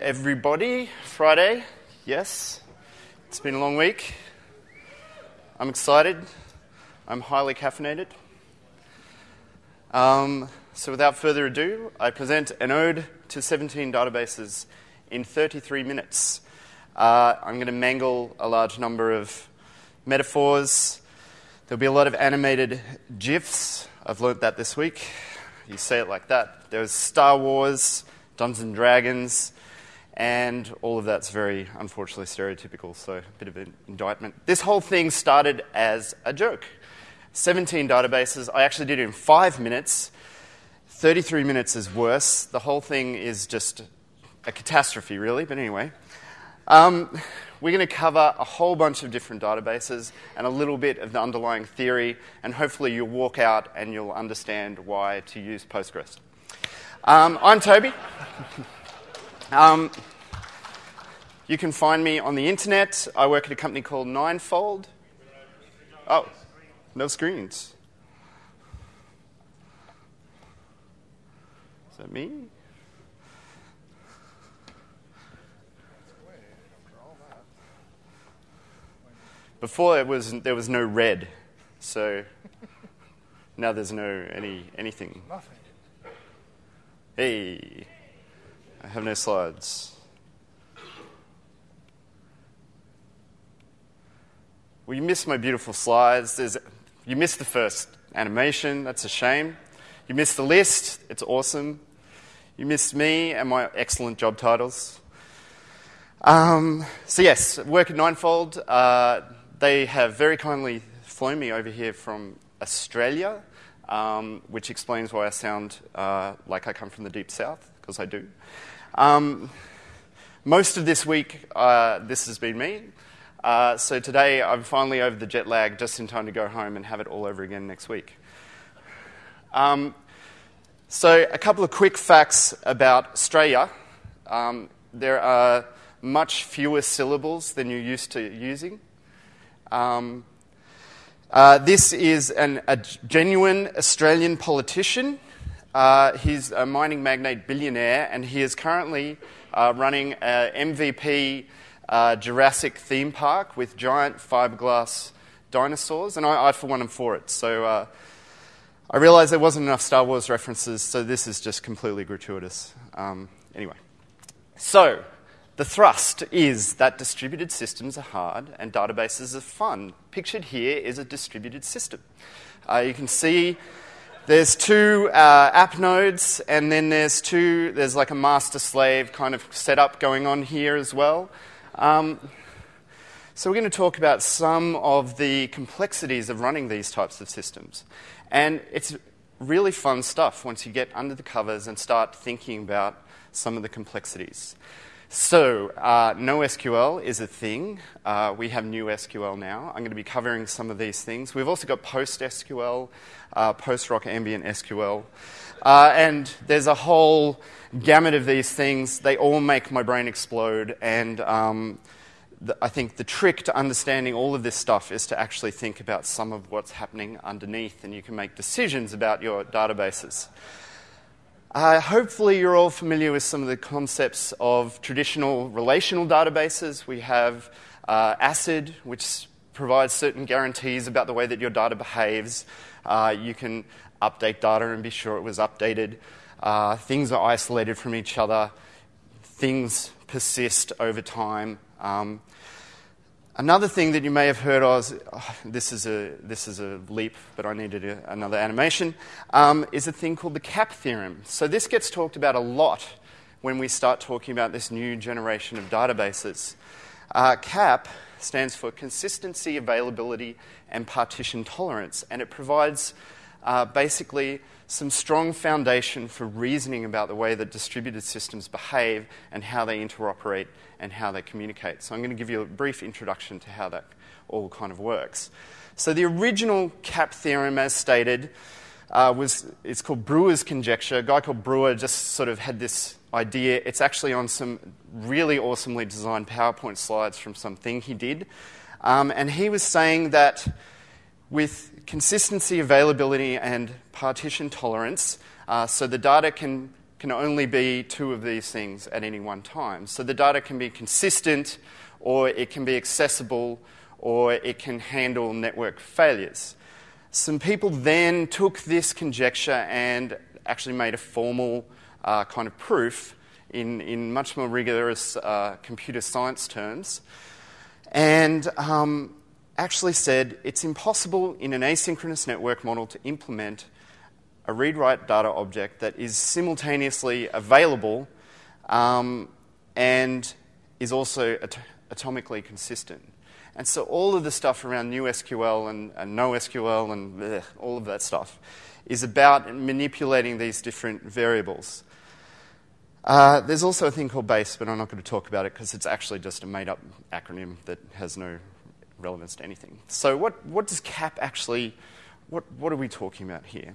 Everybody. Friday, yes. It's been a long week. I'm excited. I'm highly caffeinated. Um, so, without further ado, I present an ode to 17 databases in 33 minutes. Uh, I'm going to mangle a large number of metaphors. There'll be a lot of animated GIFs. I've learnt that this week. You say it like that. There's Star Wars, Dungeons and Dragons, and all of that's very, unfortunately, stereotypical, so a bit of an indictment. This whole thing started as a joke. 17 databases. I actually did it in five minutes. 33 minutes is worse. The whole thing is just a catastrophe, really, but anyway. Um, we're going to cover a whole bunch of different databases and a little bit of the underlying theory, and hopefully you'll walk out and you'll understand why to use Postgres. Um, I'm Toby. um, you can find me on the internet. I work at a company called Ninefold. Oh, no screens. Is that me? Before it was there was no red, so now there's no any anything. Nothing. Hey, I have no slides. Well, you missed my beautiful slides. There's, you missed the first animation. That's a shame. You missed the list. It's awesome. You missed me and my excellent job titles. Um, so, yes, work at Ninefold. Uh, they have very kindly flown me over here from Australia, um, which explains why I sound uh, like I come from the deep south, because I do. Um, most of this week, uh, this has been me. Uh, so today, I'm finally over the jet lag just in time to go home and have it all over again next week. Um, so, a couple of quick facts about Australia. Um, there are much fewer syllables than you're used to using. Um, uh, this is an, a genuine Australian politician. Uh, he's a mining magnate billionaire, and he is currently uh, running an MVP uh, Jurassic theme park with giant fiberglass dinosaurs, and I, I for one, am for it. So uh, I realised there wasn't enough Star Wars references, so this is just completely gratuitous. Um, anyway, so the thrust is that distributed systems are hard and databases are fun. Pictured here is a distributed system. Uh, you can see there's two uh, app nodes, and then there's two, there's like a master slave kind of setup going on here as well. Um, so, we're going to talk about some of the complexities of running these types of systems. And it's really fun stuff once you get under the covers and start thinking about some of the complexities. So, uh, NoSQL is a thing. Uh, we have NewSQL now. I'm going to be covering some of these things. We've also got PostSQL, uh, post-rock ambient SQL. Uh, and there's a whole gamut of these things. They all make my brain explode. And um, the, I think the trick to understanding all of this stuff is to actually think about some of what's happening underneath, and you can make decisions about your databases. Uh, hopefully, you're all familiar with some of the concepts of traditional relational databases. We have uh, ACID, which provides certain guarantees about the way that your data behaves. Uh, you can update data and be sure it was updated. Uh, things are isolated from each other. Things persist over time. Um, Another thing that you may have heard of, oh, this, is a, this is a leap, but I needed a, another animation, um, is a thing called the CAP theorem. So this gets talked about a lot when we start talking about this new generation of databases. Uh, CAP stands for consistency, availability, and partition tolerance, and it provides uh, basically some strong foundation for reasoning about the way that distributed systems behave and how they interoperate and how they communicate. So I'm going to give you a brief introduction to how that all kind of works. So the original CAP theorem, as stated, uh, was it's called Brewer's conjecture. A guy called Brewer just sort of had this idea. It's actually on some really awesomely designed PowerPoint slides from something he did. Um, and he was saying that with consistency, availability, and partition tolerance, uh, so the data can can only be two of these things at any one time. So the data can be consistent, or it can be accessible, or it can handle network failures. Some people then took this conjecture and actually made a formal uh, kind of proof in, in much more rigorous uh, computer science terms, and um, actually said it's impossible in an asynchronous network model to implement a read write data object that is simultaneously available um, and is also at- atomically consistent. And so all of the stuff around NewSQL and, and NoSQL and bleh, all of that stuff is about manipulating these different variables. Uh, there's also a thing called BASE, but I'm not going to talk about it because it's actually just a made up acronym that has no relevance to anything. So, what, what does CAP actually, what, what are we talking about here?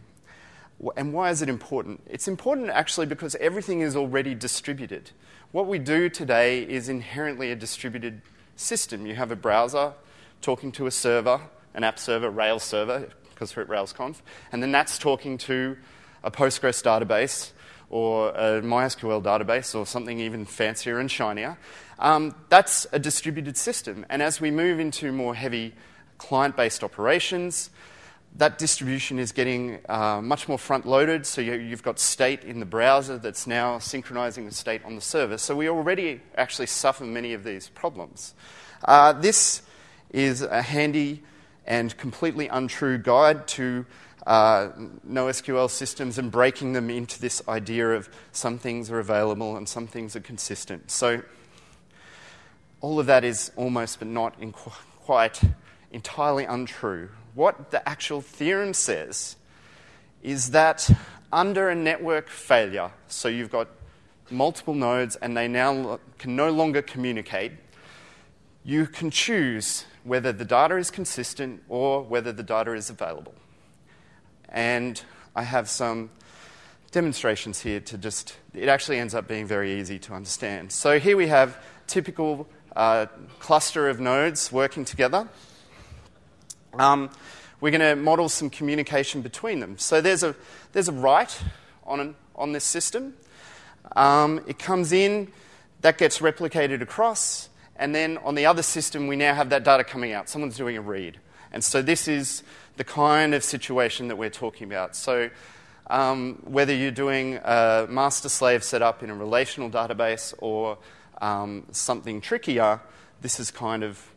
And why is it important? It's important actually because everything is already distributed. What we do today is inherently a distributed system. You have a browser talking to a server, an app server, Rails server, because we're at RailsConf, and then that's talking to a Postgres database or a MySQL database or something even fancier and shinier. Um, that's a distributed system. And as we move into more heavy client based operations, that distribution is getting uh, much more front loaded. So you, have got state in the browser that's now synchronizing the state on the server. So we already actually suffer many of these problems. Uh, this is a handy and completely untrue guide to uh, NoSQL systems and breaking them into this idea of some things are available and some things are consistent. So all of that is almost but not quite entirely untrue. What the actual theorem says is that under a network failure, so you've got multiple nodes and they now can no longer communicate, you can choose whether the data is consistent or whether the data is available. And I have some demonstrations here to just, it actually ends up being very easy to understand. So here we have typical uh, cluster of nodes working together. Um, we're going to model some communication between them. So there's a, there's a write on, an, on this system. Um, it comes in, that gets replicated across, and then on the other system, we now have that data coming out. Someone's doing a read. And so this is the kind of situation that we're talking about. So um, whether you're doing a master slave setup in a relational database or um, something trickier, this is kind of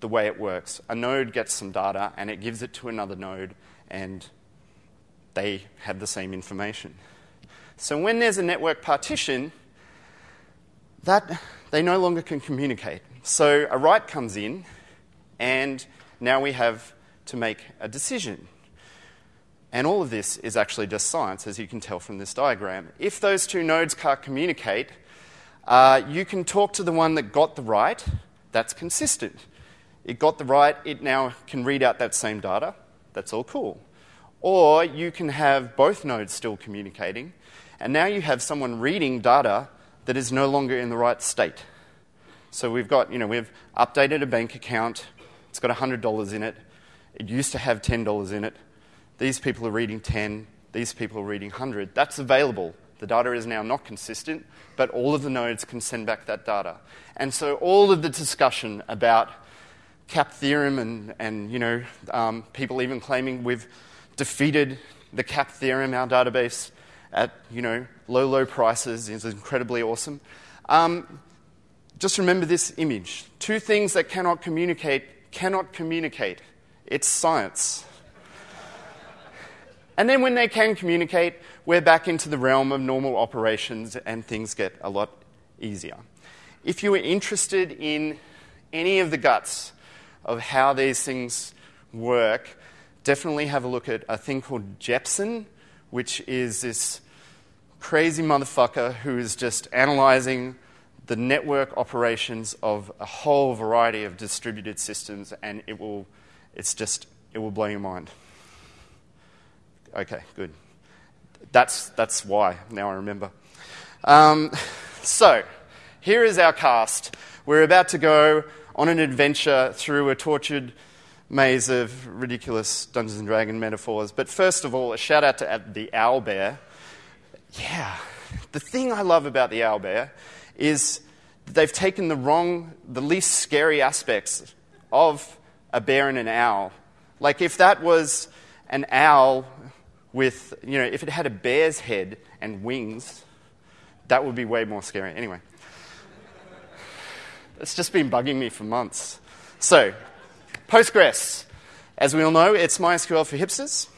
the way it works. A node gets some data and it gives it to another node, and they have the same information. So when there's a network partition, that they no longer can communicate. So a write comes in, and now we have to make a decision. And all of this is actually just science, as you can tell from this diagram. If those two nodes can't communicate, uh, you can talk to the one that got the right, that's consistent. It got the right, it now can read out that same data, that's all cool. Or you can have both nodes still communicating, and now you have someone reading data that is no longer in the right state. So we've got, you know, we've updated a bank account, it's got $100 in it, it used to have $10 in it. These people are reading 10, these people are reading 100. That's available. The data is now not consistent, but all of the nodes can send back that data. And so all of the discussion about CAP theorem and, and you know, um, people even claiming we've defeated the CAP theorem, our database, at you know, low, low prices is incredibly awesome. Um, just remember this image. Two things that cannot communicate cannot communicate. It's science. and then when they can communicate, we're back into the realm of normal operations and things get a lot easier. If you are interested in any of the guts of how these things work, definitely have a look at a thing called Jepsen, which is this crazy motherfucker who is just analyzing the network operations of a whole variety of distributed systems, and it will it's just, it will blow your mind. Okay, good. That's, that's why, now I remember. Um, so, here is our cast. We're about to go on an adventure through a tortured maze of ridiculous Dungeons and Dragon metaphors. But first of all, a shout out to the owl bear. Yeah, The thing I love about the owlbear is they've taken the wrong, the least scary aspects of a bear and an owl. Like if that was an owl with, you know, if it had a bear's head and wings, that would be way more scary. Anyway, it's just been bugging me for months. So, Postgres. As we all know, it's MySQL for hipsters.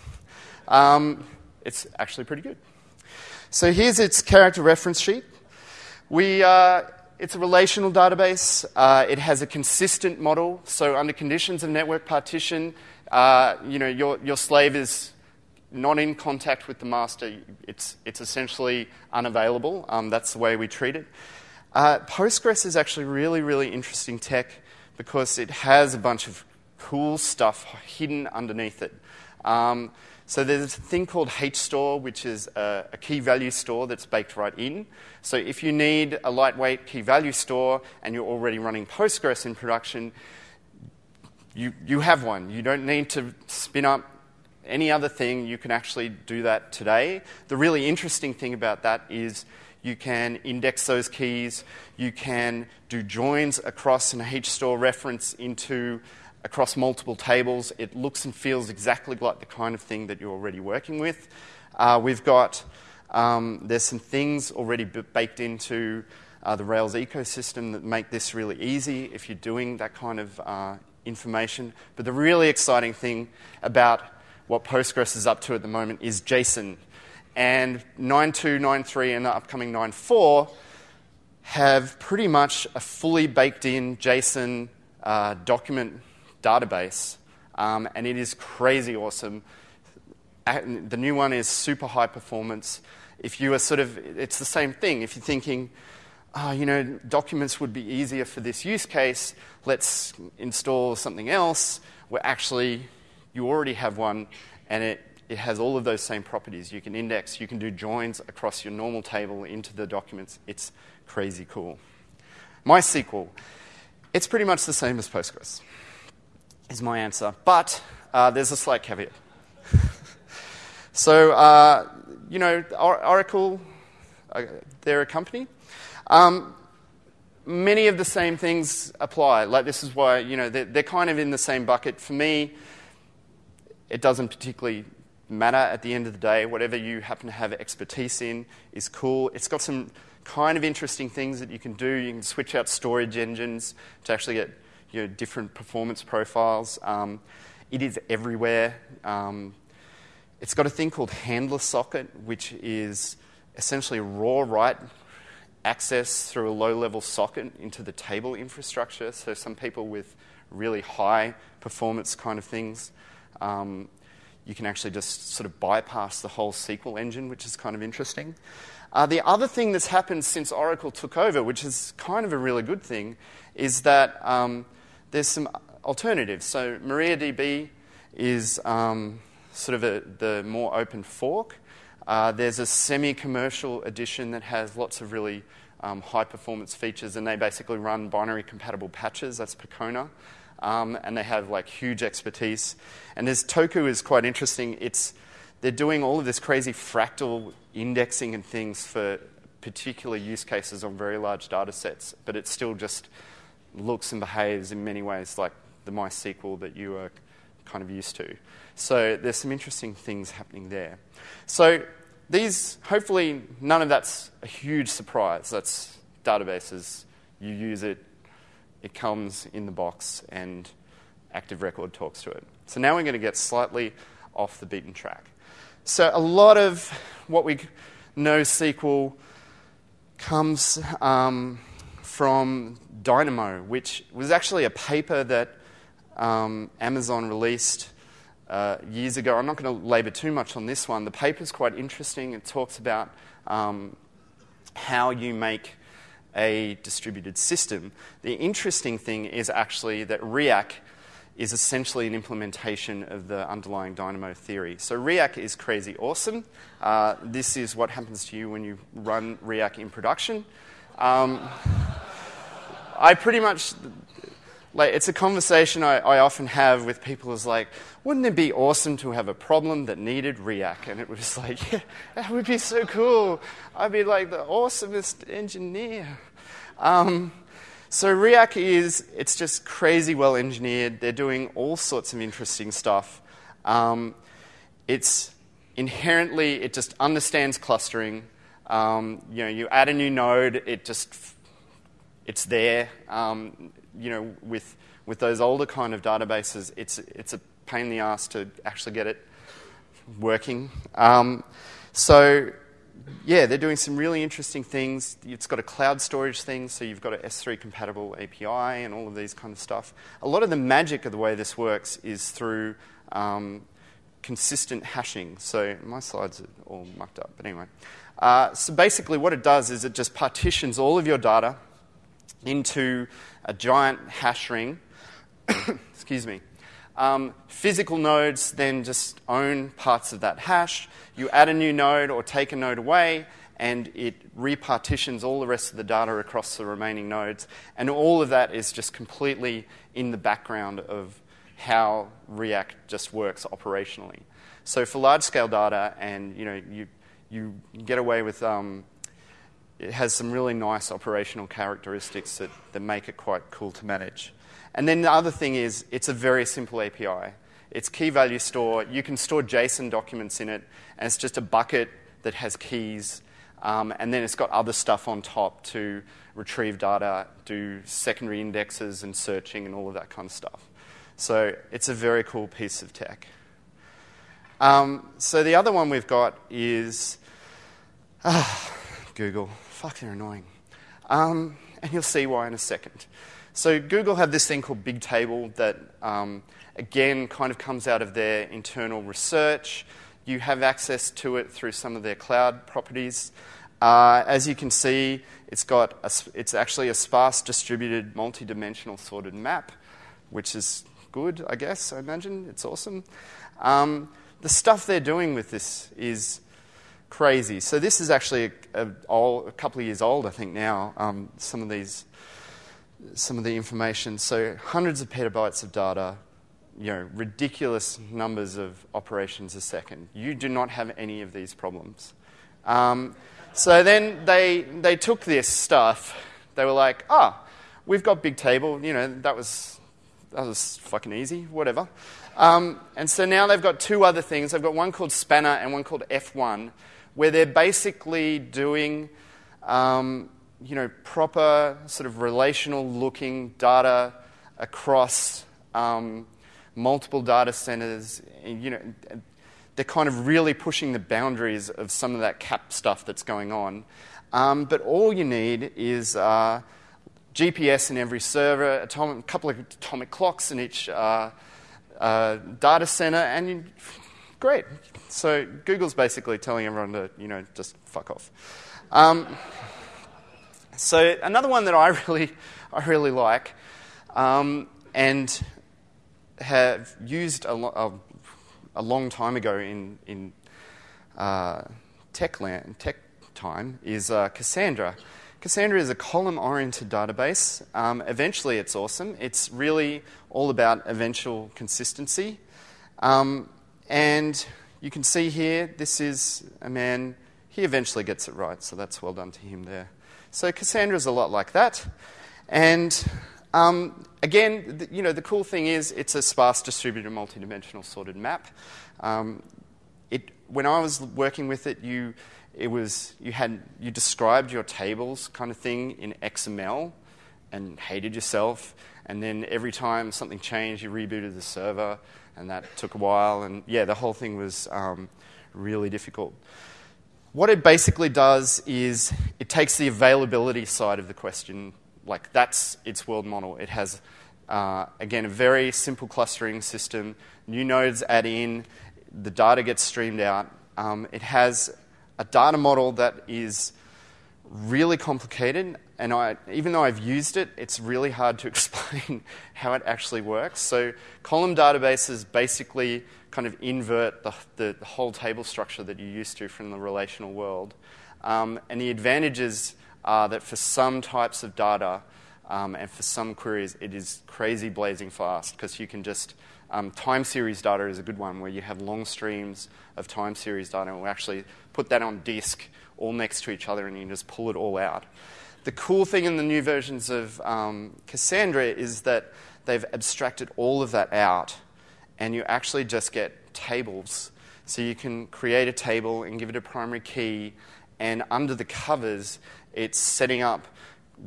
Um, it's actually pretty good. So here's its character reference sheet. We, uh, it's a relational database. Uh, it has a consistent model. So under conditions of network partition, uh, you know, your, your slave is not in contact with the master. It's, it's essentially unavailable. Um, that's the way we treat it. Uh, Postgres is actually really, really interesting tech because it has a bunch of cool stuff hidden underneath it. Um, so there's a thing called HStore, which is a, a, key value store that's baked right in. So if you need a lightweight key value store and you're already running Postgres in production, you, you have one. You don't need to spin up any other thing. You can actually do that today. The really interesting thing about that is you can index those keys, you can do joins across an HStore reference into across multiple tables. It looks and feels exactly like the kind of thing that you're already working with. Uh, we've got, um, there's some things already baked into uh, the Rails ecosystem that make this really easy if you're doing that kind of uh, information. But the really exciting thing about what Postgres is up to at the moment is JSON. And 9.2, 9.3, and the upcoming 9.4 have pretty much a fully baked in JSON uh, document database, um, and it is crazy awesome. The new one is super high performance. If you are sort of, it's the same thing. If you're thinking, oh, you know, documents would be easier for this use case, let's install something else, where actually you already have one and it, it has all of those same properties. You can index, you can do joins across your normal table into the documents. It's crazy cool. MySQL, it's pretty much the same as Postgres is my answer. But uh, there's a slight caveat. so, uh, you know, Oracle, uh, they're a company. Um, many of the same things apply. Like, this is why, you know, they're, they're kind of in the same bucket. For me, it doesn't particularly matter at the end of the day. Whatever you happen to have expertise in is cool. It's got some kind of interesting things that you can do. You can switch out storage engines to actually get you know, different performance profiles. Um, it is everywhere. Um, it's got a thing called handler socket, which is essentially raw write access through a low level socket into the table infrastructure. So, some people with really high performance kind of things, um, you can actually just sort of bypass the whole SQL engine, which is kind of interesting. Uh, the other thing that's happened since Oracle took over, which is kind of a really good thing, is that um, there's some alternatives. So MariaDB is um, sort of a, the more open fork. Uh, there's a semi-commercial edition that has lots of really um, high-performance features, and they basically run binary compatible patches. That's Percona. Um, and they have like huge expertise. And this Toku is quite interesting. It's they're doing all of this crazy fractal indexing and things for particular use cases on very large data sets, but it's still just looks and behaves in many ways like the MySQL that you are kind of used to. So there's some interesting things happening there. So these, hopefully, none of that's a huge surprise. That's databases. You use it, it comes in the box, and Active Record talks to it. So now we're going to get slightly off the beaten track. So a lot of what we know SQL comes um, from Dynamo, which was actually a paper that um, Amazon released uh, years ago. I'm not going to labour too much on this one. The paper is quite interesting. It talks about um, how you make a distributed system. The interesting thing is actually that Riak is essentially an implementation of the underlying Dynamo theory. So Riak is crazy awesome. Uh, this is what happens to you when you run Riak in production. Um, I pretty much, like it's a conversation I, I, often have with people is like, wouldn't it be awesome to have a problem that needed Riak? And it was like, yeah, that would be so cool. I'd be like the awesomest engineer. Um, so Riak is, it's just crazy well engineered. They're doing all sorts of interesting stuff. Um, it's inherently, it just understands clustering. Um, you know, you add a new node, it just, it's there. Um, you know, with, with those older kind of databases, it's, it's a pain in the ass to actually get it working. Um, so yeah, they're doing some really interesting things. It's got a cloud storage thing, so you've got an S3 compatible API and all of these kind of stuff. A lot of the magic of the way this works is through um, consistent hashing. So my slides are all mucked up, but anyway. Uh, so basically, what it does is it just partitions all of your data into a giant hash ring. Excuse me. Um, physical nodes then just own parts of that hash. You add a new node or take a node away, and it repartitions all the rest of the data across the remaining nodes. And all of that is just completely in the background of how Riak just works operationally. So for large scale data, and you know, you, you get away with um, it has some really nice operational characteristics that, that make it quite cool to manage. And then the other thing is, it's a very simple API. It's key value store. You can store JSON documents in it, and it's just a bucket that has keys. Um, and then it's got other stuff on top to retrieve data, do secondary indexes and searching and all of that kind of stuff. So it's a very cool piece of tech. Um, so the other one we've got is ah, Google. Fuck, they're annoying. Um, and you'll see why in a second. So Google have this thing called Bigtable that, um, again, kind of comes out of their internal research. You have access to it through some of their cloud properties. Uh, as you can see, it's got a, it's actually a sparse distributed multi-dimensional sorted map, which is good, I guess. I imagine it's awesome. Um, the stuff they're doing with this is crazy. So this is actually a, a, a couple of years old, I think now. Um, some of these some of the information. So hundreds of petabytes of data, you know, ridiculous numbers of operations a second. You do not have any of these problems. Um, so then they, they took this stuff. They were like, ah, oh, we've got Bigtable. You know, that was, that was fucking easy, whatever. Um, and so now they've got two other things. They've got one called Spanner and one called F1, where they're basically doing um, you know, proper sort of relational looking data across um, multiple data centers. You know, they're kind of really pushing the boundaries of some of that cap stuff that's going on. Um, but all you need is uh, GPS in every server, a couple of atomic clocks in each uh, uh, data center, and you, great. So Google's basically telling everyone to, you know, just fuck off. Um, so another one that I really, I really like, um, and have used a, lo- a, a, long time ago in in uh, tech land, tech time is uh, Cassandra. Cassandra is a column-oriented database. Um, eventually, it's awesome. It's really all about eventual consistency, um, and you can see here. This is a man. He eventually gets it right, so that's well done to him there. So Cassandra is a lot like that. And um, again, the, you know, the cool thing is it's a sparse distributed multidimensional sorted map. Um, it, when I was working with it, you, it was, you, had, you described your tables kind of thing in XML and hated yourself. And then every time something changed, you rebooted the server, and that took a while. And yeah, the whole thing was um, really difficult. What it basically does is it takes the availability side of the question, like that's its world model. It has, uh, again, a very simple clustering system. New nodes add in, the data gets streamed out. Um, it has a data model that is really complicated, and I, even though I've used it, it's really hard to explain how it actually works. So, column databases basically kind of invert the, the, the, whole table structure that you're used to from the relational world. Um, and the advantages are that for some types of data, Um, and for some queries, it is crazy blazing fast because you can just um, time series data is a good one where you have long streams of time series data and we actually put that on disk all next to each other and you just pull it all out. The cool thing in the new versions of um, Cassandra is that they've abstracted all of that out and you actually just get tables. So you can create a table and give it a primary key, and under the covers, it's setting up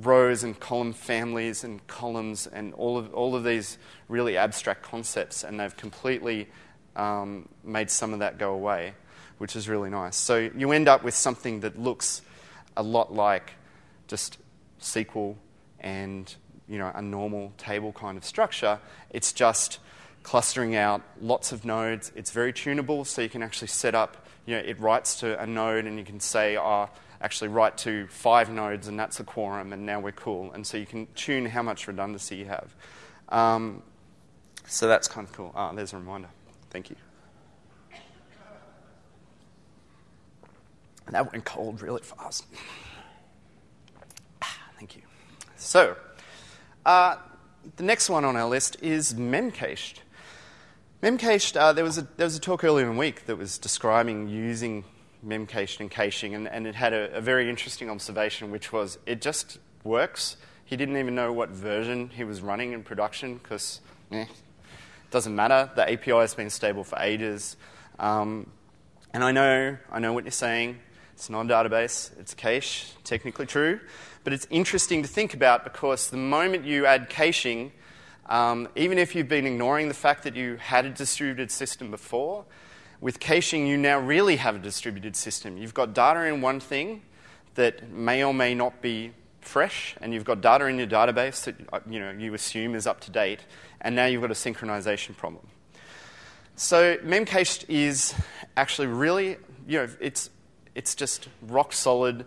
rows and column families and columns and all of, all of these really abstract concepts, and they've completely um, made some of that go away, which is really nice. So you end up with something that looks a lot like just SQL and you know a normal table kind of structure. It's just clustering out lots of nodes. It's very tunable, so you can actually set up. You know, it writes to a node, and you can say, "Oh, actually write to five nodes, and that's a quorum, and now we're cool." And so you can tune how much redundancy you have. Um, so that's kind of cool. Ah, there's a reminder. Thank you. And that went cold really fast. So, uh, the next one on our list is memcached. Memcached, uh, there, was a, there was a talk earlier in the week that was describing using memcached and caching, and, and it had a, a, very interesting observation, which was it just works. He didn't even know what version he was running in production because eh, it doesn't matter. The API has been stable for ages. Um, and I know, I know what you're saying. It's not a database, it's cache, technically true. But it's interesting to think about because the moment you add caching, um, even if you've been ignoring the fact that you had a distributed system before, with caching you now really have a distributed system. You've got data in one thing that may or may not be fresh, and you've got data in your database that uh, you, know, you assume is up to date, and now you've got a synchronization problem. So memcached is actually really, you know, it's, it's just rock solid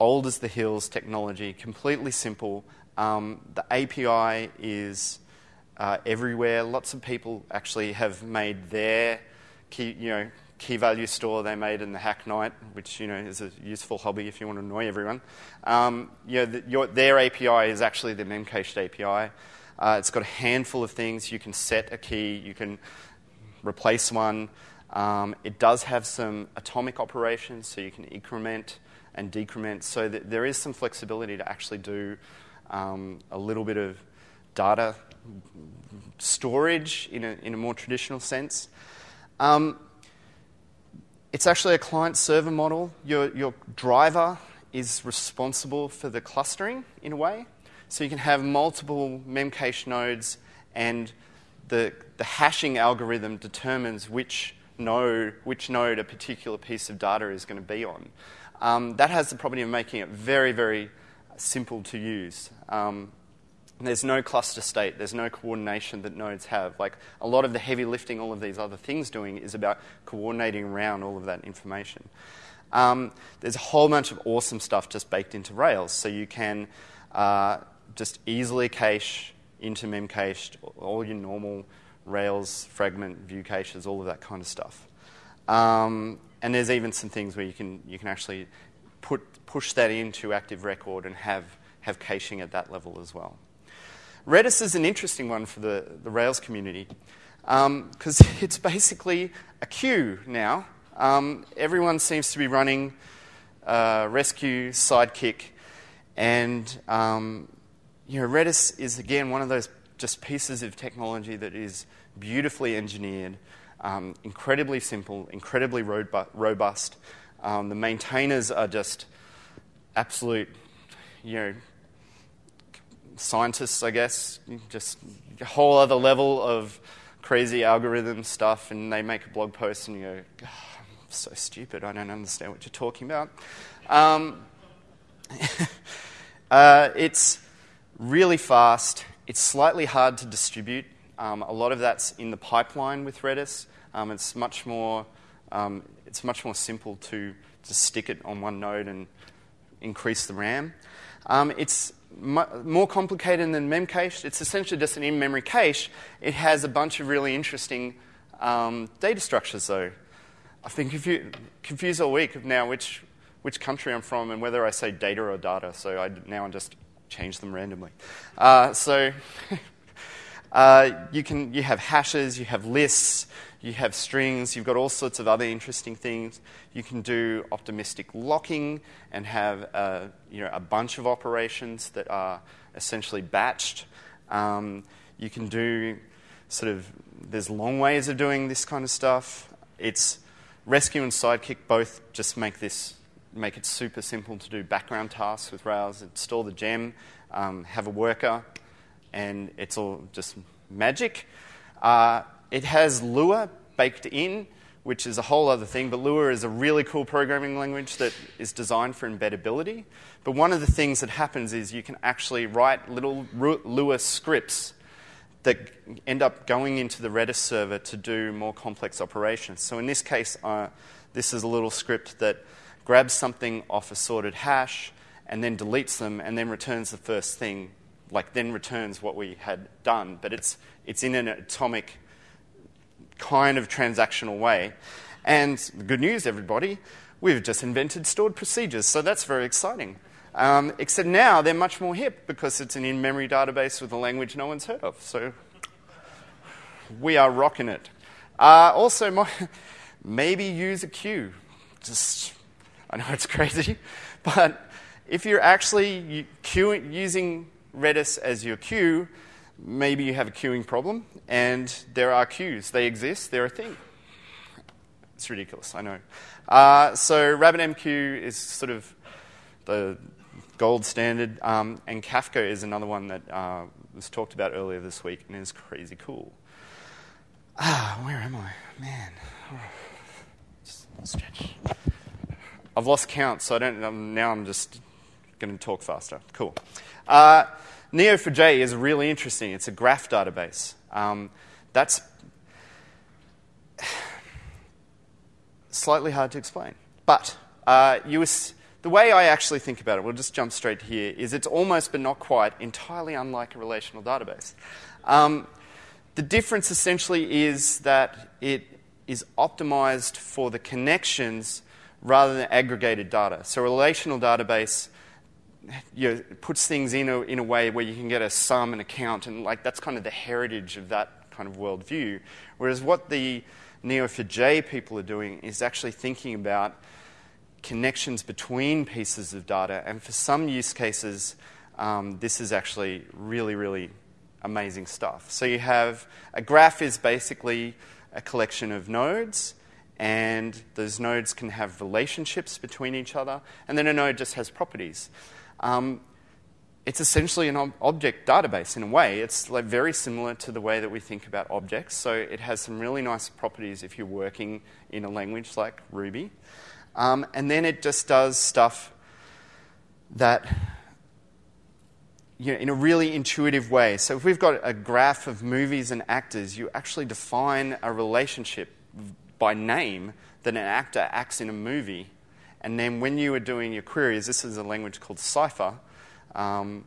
old as the hills technology, completely simple. Um, the API is uh, everywhere. Lots of people actually have made their key, you know, key value store they made in the Hack Night, which you know is a useful hobby if you want to annoy everyone. Um, you know, the, your, their API is actually the memcached API. Uh, it's got a handful of things. You can set a key. You can replace one. Um, it does have some atomic operations, so you can increment and decrement so that there is some flexibility to actually do um, a little bit of data storage in a, in a more traditional sense. Um, it's actually a client server model. Your, your driver is responsible for the clustering in a way. So you can have multiple memcache nodes, and the, the hashing algorithm determines which node, which node a particular piece of data is going to be on. Um, that has the property of making it very, very simple to use. Um, there's no cluster state, there's no coordination that nodes have. Like a lot of the heavy lifting all of these other things doing is about coordinating around all of that information. Um, there's a whole bunch of awesome stuff just baked into Rails, so you can uh, just easily cache into memcached all your normal Rails fragment view caches, all of that kind of stuff. Um, and there's even some things where you can, you can actually put, push that into Active Record and have, have caching at that level as well. Redis is an interesting one for the, the Rails community because um, it's basically a queue now. Um, everyone seems to be running uh, Resque, Sidekiq, and um, you know, Redis is again one of those just pieces of technology that is beautifully engineered um, incredibly simple, incredibly robust. Um, the maintainers are just absolute, you know, scientists, I guess, just a whole other level of crazy algorithm stuff, and they make a blog post and you go, oh, I'm so stupid, I don't understand what you're talking about. Um, uh, it's really fast, it's slightly hard to distribute. Um, a lot of that's in the pipeline with Redis. Um, it's much more um, it's much more simple to just stick it on one node and increase the RAM. Um, it's mu- more complicated than memcache. It's essentially just an in-memory cache. It has a bunch of really interesting um, data structures, though. I've been confu- confused all week of now which which country I'm from and whether I say data or data. So I now I'm just change them randomly. Uh, so uh, you can you have hashes, you have lists, you have strings, you've got all sorts of other interesting things. You can do optimistic locking and have a, uh, you know, a bunch of operations that are essentially batched. Um, you can do sort of, there's long ways of doing this kind of stuff. It's Resque and Sidekiq both just make this, make it super simple to do background tasks with Rails. Install the gem, um, have a worker, and it's all just magic. Uh, it has Lua baked in, which is a whole other thing, but Lua is a really cool programming language that is designed for embeddability. But one of the things that happens is you can actually write little Lua scripts that end up going into the Redis server to do more complex operations. So in this case, uh, this is a little script that grabs something off a sorted hash and then deletes them and then returns the first thing, like then returns what we had done. But it's, it's in an atomic kind of transactional way. And the good news, everybody, we've just invented stored procedures, so that's very exciting. Um, except now they're much more hip because it's an in memory database with a language no one's heard of. So we are rocking it. Uh, also, my, maybe use a queue. Just, I know it's crazy, but if you're actually queuing, using Redis as your queue, maybe you have a queuing problem, and there are queues. They exist, they're a thing. It's ridiculous, I know. Uh, so RabbitMQ is sort of the gold standard, um, and Kafka is another one that uh, was talked about earlier this week and is crazy cool. Ah, where am I? Man. Just stretch. I've lost count, so I don't. Um, now I'm just going to talk faster. Cool. Uh, Neo4j is really interesting. It's a graph database. Um, that's slightly hard to explain. But uh, was, the way I actually think about it, we'll just jump straight here, is it's almost but not quite entirely unlike a relational database. Um, the difference essentially is that it is optimized for the connections rather than aggregated data. So a relational database you know, puts things in a, in a way where you can get a sum and a count, and like that's kind of the heritage of that kind of worldview. Whereas what the Neo4j people are doing is actually thinking about connections between pieces of data, and for some use cases, um, this is actually really, really amazing stuff. So you have a graph is basically a collection of nodes, and those nodes can have relationships between each other, and then a node just has properties. Um, it's essentially an ob- object database in a way. It's like very similar to the way that we think about objects. So it has some really nice properties if you're working in a language like Ruby. Um, and then it just does stuff that, you know, in a really intuitive way. So if we've got a graph of movies and actors, you actually define a relationship by name that an actor acts in a movie and then when you are doing your queries, this is a language called Cypher, um,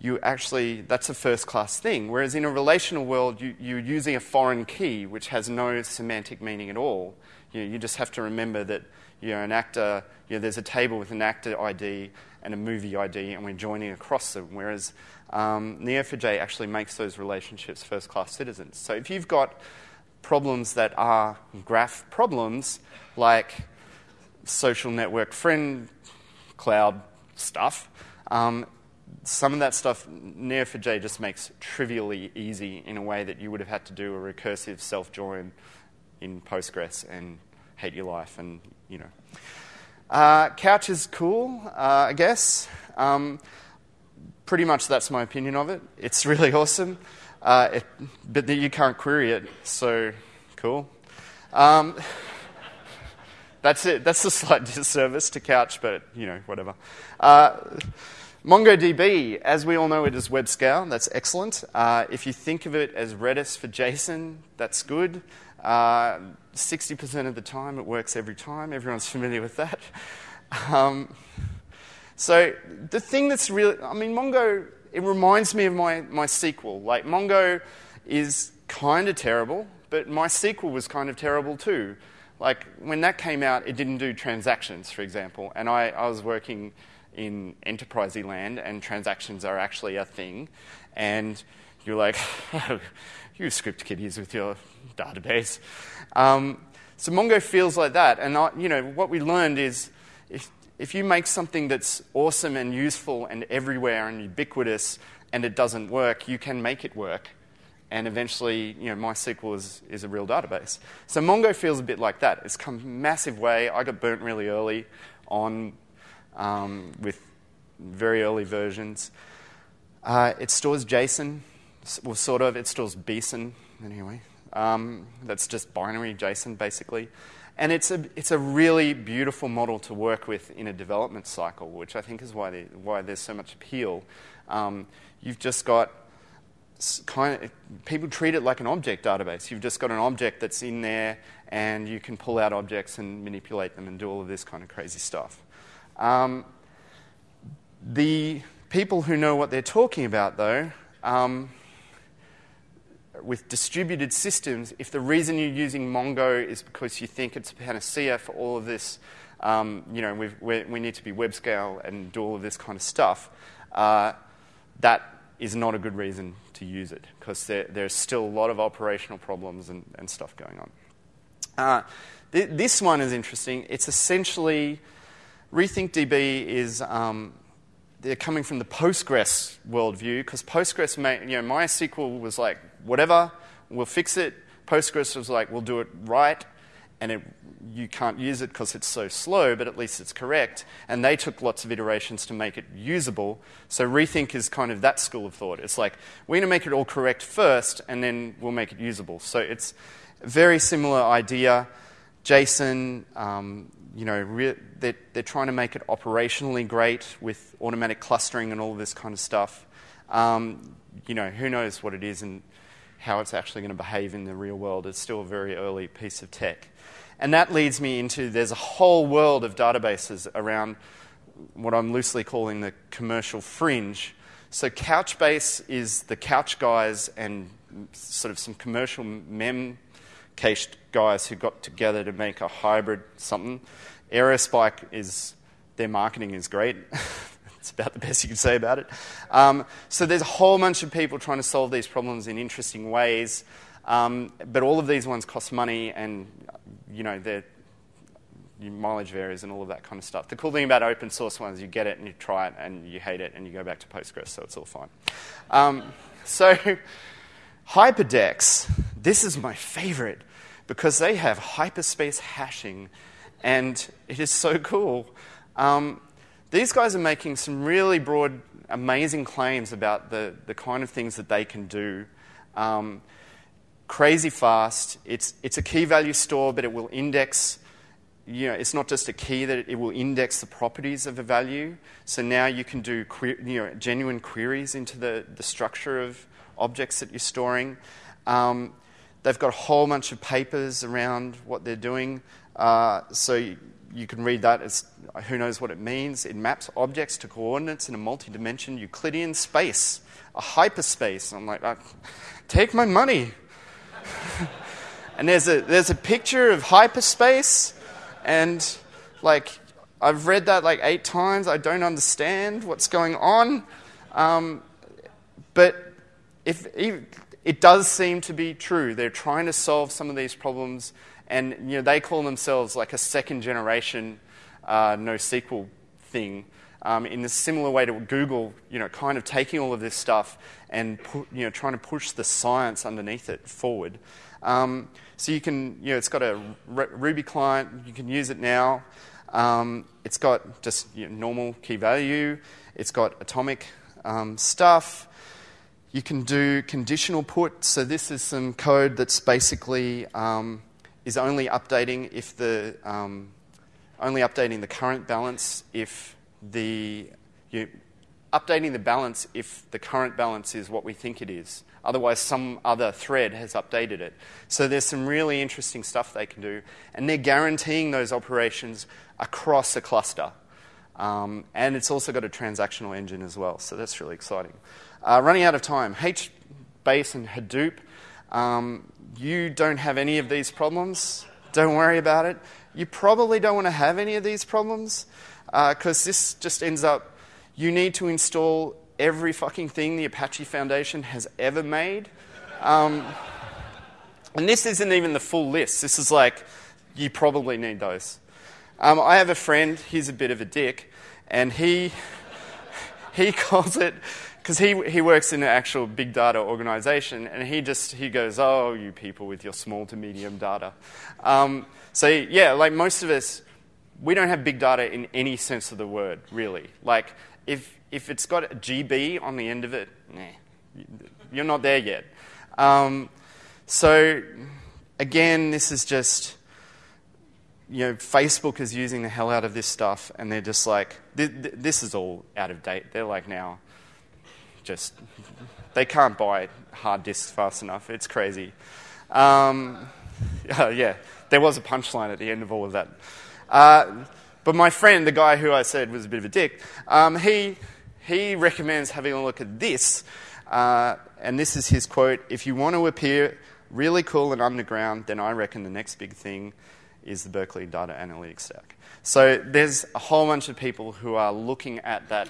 you actually, that's a first class thing. Whereas in a relational world, you, you're using a foreign key which has no semantic meaning at all. You, you just have to remember that you're an actor, you know, there's a table with an actor ID and a movie ID, and we're joining across them. Whereas um, Neo4j actually makes those relationships first class citizens. So if you've got problems that are graph problems, like social network friend cloud stuff. Um, some of that stuff Neo4j just makes trivially easy in a way that you would have had to do a recursive self join in Postgres and hate your life, and you know. Uh, Couch is cool, uh, I guess. Um, pretty much that's my opinion of it. It's really awesome, uh, it, but you can't query it, so cool. Um, that's it. That's a slight disservice to Couch, but you know, whatever. Uh, MongoDB, as we all know, it is web scale. That's excellent. Uh, if you think of it as Redis for JSON, that's good. Uh, 60% of the time, it works every time. Everyone's familiar with that. Um, so the thing that's really, I mean, Mongo, it reminds me of my, MySQL. Like, Mongo is kind of terrible, but MySQL was kind of terrible too. Like when that came out, it didn't do transactions, for example, and I, I was working in enterprise land and transactions are actually a thing. And you're like, you script kiddies with your database. Um, so Mongo feels like that. And I, you know, what we learned is if, you make something that's awesome and useful and everywhere and ubiquitous and it doesn't work, you can make it work. And eventually, you know, MySQL is, is a real database. So Mongo feels a bit like that. It's come a massive way. I got burnt really early on um, with very early versions. Uh, it stores JSON, well, sort of. It stores BSON, anyway. Um, that's just binary JSON, basically. And it's a, it's a really beautiful model to work with in a development cycle, which I think is why, they, why there's so much appeal. Um, you've just got kind of, people treat it like an object database. You've just got an object that's in there, and you can pull out objects and manipulate them and do all of this kind of crazy stuff. Um, the people who know what they're talking about, though, um, with distributed systems, if the reason you're using Mongo is because you think it's a panacea for all of this, um, you know, we need to be web scale and do all of this kind of stuff, uh, that is not a good reason to use it because there, there's still a lot of operational problems and, and stuff going on. Uh, th- this one is interesting. It's essentially RethinkDB is um, they're coming from the Postgres worldview because Postgres, you know, MySQL was like whatever, we'll fix it. Postgres was like we'll do it right, and it, you can't use it because it's so slow, but at least it's correct. And they took lots of iterations to make it usable. So Rethink is kind of that school of thought. It's like we're going to make it all correct first, and then we'll make it usable. So it's a very similar idea. JSON, um, you know, re- they're, they're trying to make it operationally great with automatic clustering and all this kind of stuff. Um, you know, who knows what it is and how it's actually going to behave in the real world. It's still a very early piece of tech. And that leads me into there's a whole world of databases around what I'm loosely calling the commercial fringe. So Couchbase is the couch guys and sort of some commercial mem cached guys who got together to make a hybrid something. Aerospike is their marketing is great. it's about the best you can say about it. Um, so there's a whole bunch of people trying to solve these problems in interesting ways, um, but all of these ones cost money, and you know their mileage varies and all of that kind of stuff. The cool thing about open source ones, you get it and you try it and you hate it and you go back to Postgres, so it's all fine. Um, so Hyperdex, this is my favorite because they have hyperspace hashing, and it is so cool. Um, these guys are making some really broad, amazing claims about the, the kind of things that they can do. Um, crazy fast. It's, it's a key value store, but it will index. You know, it's not just a key that it will index the properties of a value. So now you can do que- you know, genuine queries into the, the structure of objects that you're storing. Um, they've got a whole bunch of papers around what they're doing. Uh, so you, can read that as who knows what it means. It maps objects to coordinates in a multi dimension Euclidean space, a hyperspace. I'm like, uh, take my money. and there's a, there's a picture of hyperspace, and like, I've read that like eight times. I don't understand what's going on. Um, but if, it does seem to be true. They're trying to solve some of these problems, and you know, they call themselves like a second generation uh, NoSQL thing. Um, in a similar way to Google, you know, kind of taking all of this stuff and pu- you know, trying to push the science underneath it forward. Um, so you can, you know, it's got a R- Ruby client. You can use it now. Um, it's got just you know, normal key value. It's got atomic um, stuff. You can do conditional put. So this is some code that's basically um, is only updating if the um, only updating the current balance if the you, updating the balance if the current balance is what we think it is. Otherwise, some other thread has updated it. So there's some really interesting stuff they can do, and they're guaranteeing those operations across a cluster. Um, and it's also got a transactional engine as well, so that's really exciting. Uh, running out of time. HBase and Hadoop. Um, you don't have any of these problems. Don't worry about it. You probably don't want to have any of these problems. because uh, this just ends up, you need to install every fucking thing the Apache Foundation has ever made. Um, and this isn't even the full list. This is like, you probably need those. Um, I have a friend, he's a bit of a dick, and he, he calls it, because he, he works in an actual big data organization, and he just, he goes, oh, you people with your small to medium data. Um, so yeah, like most of us, we don't have big data in any sense of the word, really. Like, if, if it's got a GB on the end of it, nah, you're not there yet. Um, so, again, this is just, you know, Facebook is using the hell out of this stuff, and they're just like, this is all out of date. They're like now, just, they can't buy hard disks fast enough. It's crazy. Um, yeah, there was a punchline at the end of all of that. Uh, but my friend, the guy who I said was a bit of a dick, um, he, he recommends having a look at this. Uh, and this is his quote If you want to appear really cool and underground, then I reckon the next big thing is the Berkeley Data Analytics Stack. So there's a whole bunch of people who are looking at that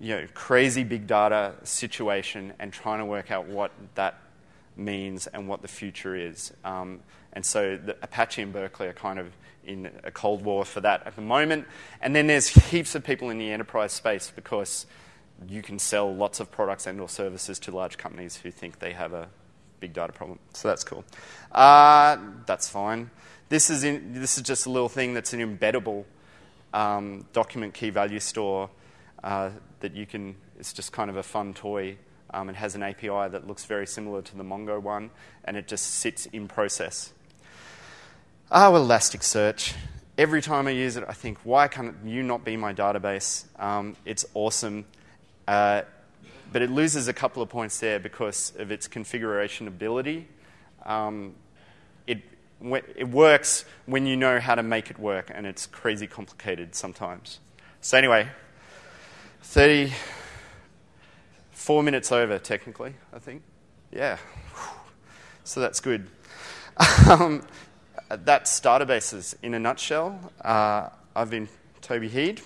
you know, crazy big data situation and trying to work out what that means and what the future is. Um, and so Apache and Berkeley are kind of in a cold war for that at the moment. And then there's heaps of people in the enterprise space because you can sell lots of products and or services to large companies who think they have a big data problem. So that's cool. Uh, that's fine. This is, in, this is just a little thing that's an embeddable um, document key value store uh, that you can, it's just kind of a fun toy. Um, it has an API that looks very similar to the Mongo one, and it just sits in process. Oh, Elasticsearch. Every time I use it, I think, why can't you not be my database? Um, it's awesome. Uh, but it loses a couple of points there because of its configuration ability. Um, it, it works when you know how to make it work, and it's crazy complicated sometimes. So, anyway, 34 minutes over, technically, I think. Yeah. So that's good. Um, that's databases in a nutshell. Uh, I've been Toby Hede.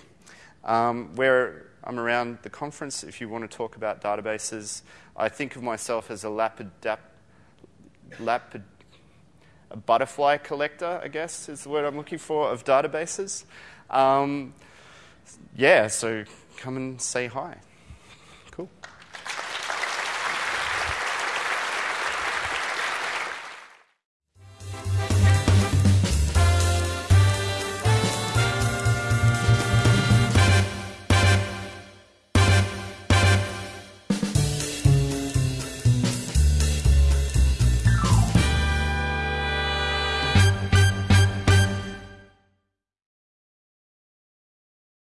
Um, where I'm around the conference, if you want to talk about databases, I think of myself as a lapid, lapid, a butterfly collector, I guess is the word I'm looking for, of databases. Um, yeah, so come and say hi.